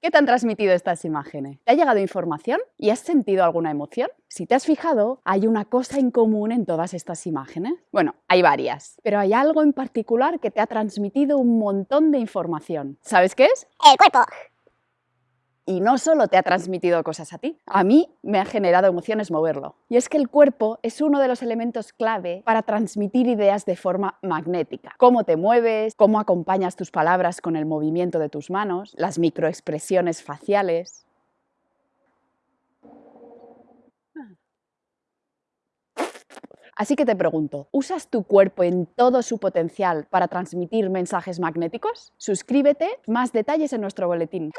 ¿Qué te han transmitido estas imágenes? ¿Te ha llegado información y has sentido alguna emoción? Si te has fijado, hay una cosa en común en todas estas imágenes. Bueno, hay varias, pero hay algo en particular que te ha transmitido un montón de información. ¿Sabes qué es? El cuerpo. Y no solo te ha transmitido cosas a ti, a mí me ha generado emociones moverlo. Y es que el cuerpo es uno de los elementos clave para transmitir ideas de forma magnética. Cómo te mueves, cómo acompañas tus palabras con el movimiento de tus manos, las microexpresiones faciales. Así que te pregunto, ¿usas tu cuerpo en todo su potencial para transmitir mensajes magnéticos? Suscríbete, más detalles en nuestro boletín.